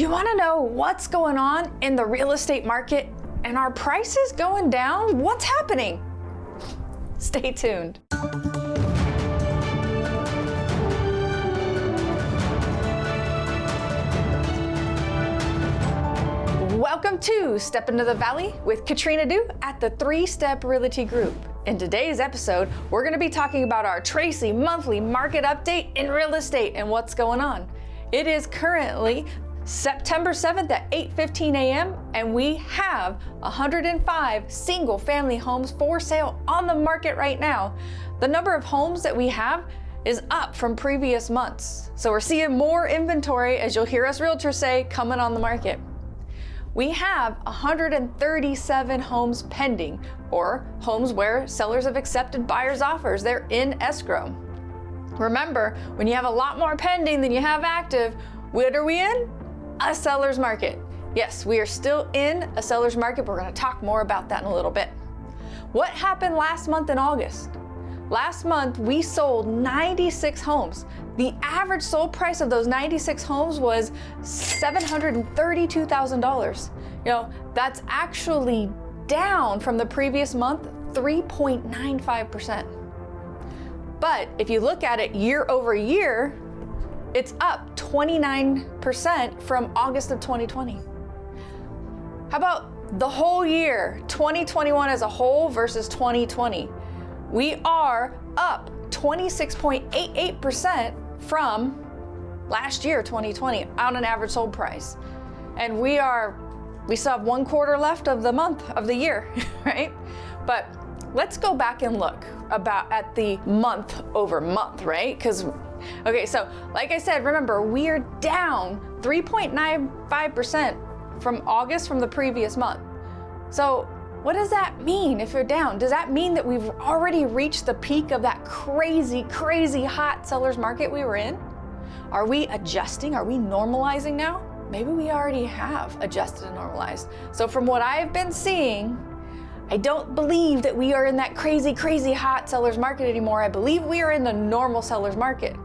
You wanna know what's going on in the real estate market and are prices going down? What's happening? Stay tuned. Welcome to Step Into the Valley with Katrina Du at the Three Step Realty Group. In today's episode, we're going to be talking about our Tracy monthly market update in real estate and what's going on. It is currently September 7th at 8.15 a.m. and we have 105 single family homes for sale on the market right now. The number of homes that we have is up from previous months. So we're seeing more inventory, as you'll hear us realtors say, coming on the market. We have 137 homes pending, or homes where sellers have accepted buyers' offers. They're in escrow. Remember, when you have a lot more pending than you have active, what are we in? A seller's market. Yes, we are still in a seller's market. We're going to talk more about that in a little bit. What happened last month in August? Last month, we sold 96 homes. The average sold price of those 96 homes was $732,000. You know, that's actually down from the previous month, 3.95%. But if you look at it year over year, it's up 29% from August of 2020. How about the whole year, 2021 as a whole versus 2020? We are up 26.88% from last year, 2020, on an average sold price. And we are, we still have one quarter left of the month of the year, right? But let's go back and look about at the month over month, right? Because Okay, so like I said, remember, we are down 3.95% from August from the previous month. So what does that mean if you're down? Does that mean that we've already reached the peak of that crazy, crazy hot seller's market we were in? Are we adjusting? Are we normalizing now? Maybe we already have adjusted and normalized. So from what I've been seeing, I don't believe that we are in that crazy, crazy hot seller's market anymore. I believe we are in the normal seller's market.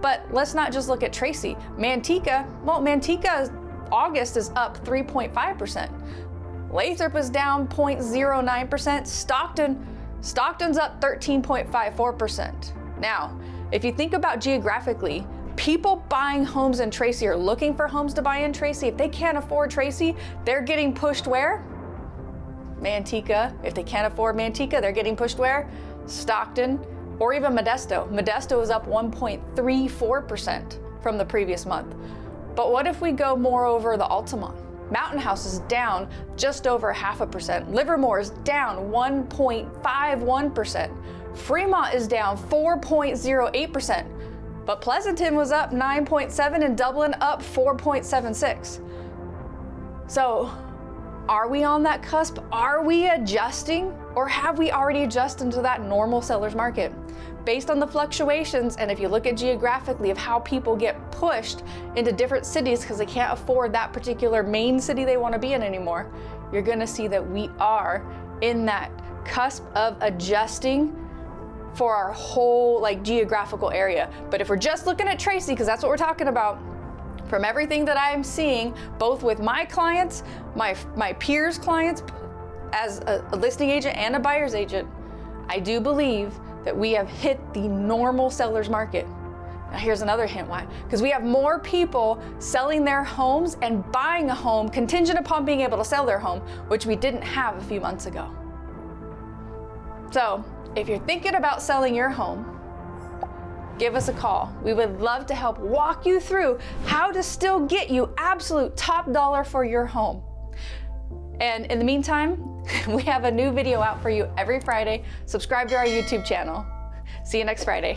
But let's not just look at Tracy. Manteca, well, Manteca August is up 3.5%. Lathrop is down 0.09%. Stockton, Stockton's up 13.54%. Now, if you think about geographically, people buying homes in Tracy are looking for homes to buy in Tracy. If they can't afford Tracy, they're getting pushed where? Manteca. If they can't afford Manteca, they're getting pushed where? Stockton or even Modesto. Modesto is up 1.34% from the previous month. But what if we go more over the Altamont? Mountain House is down just over half a percent. Livermore is down 1.51%. Fremont is down 4.08%. But Pleasanton was up 9.7 and Dublin up 4.76. So are we on that cusp? Are we adjusting? Or have we already adjusted to that normal seller's market? Based on the fluctuations, and if you look at geographically of how people get pushed into different cities because they can't afford that particular main city they want to be in anymore, you're going to see that we are in that cusp of adjusting for our whole like geographical area. But if we're just looking at Tracy, because that's what we're talking about, from everything that I'm seeing, both with my clients, my, my peers' clients, as a, a listing agent and a buyer's agent, I do believe that we have hit the normal seller's market. Now here's another hint why. Because we have more people selling their homes and buying a home contingent upon being able to sell their home, which we didn't have a few months ago. So if you're thinking about selling your home, give us a call. We would love to help walk you through how to still get you absolute top dollar for your home. And in the meantime, we have a new video out for you every Friday. Subscribe to our YouTube channel. See you next Friday.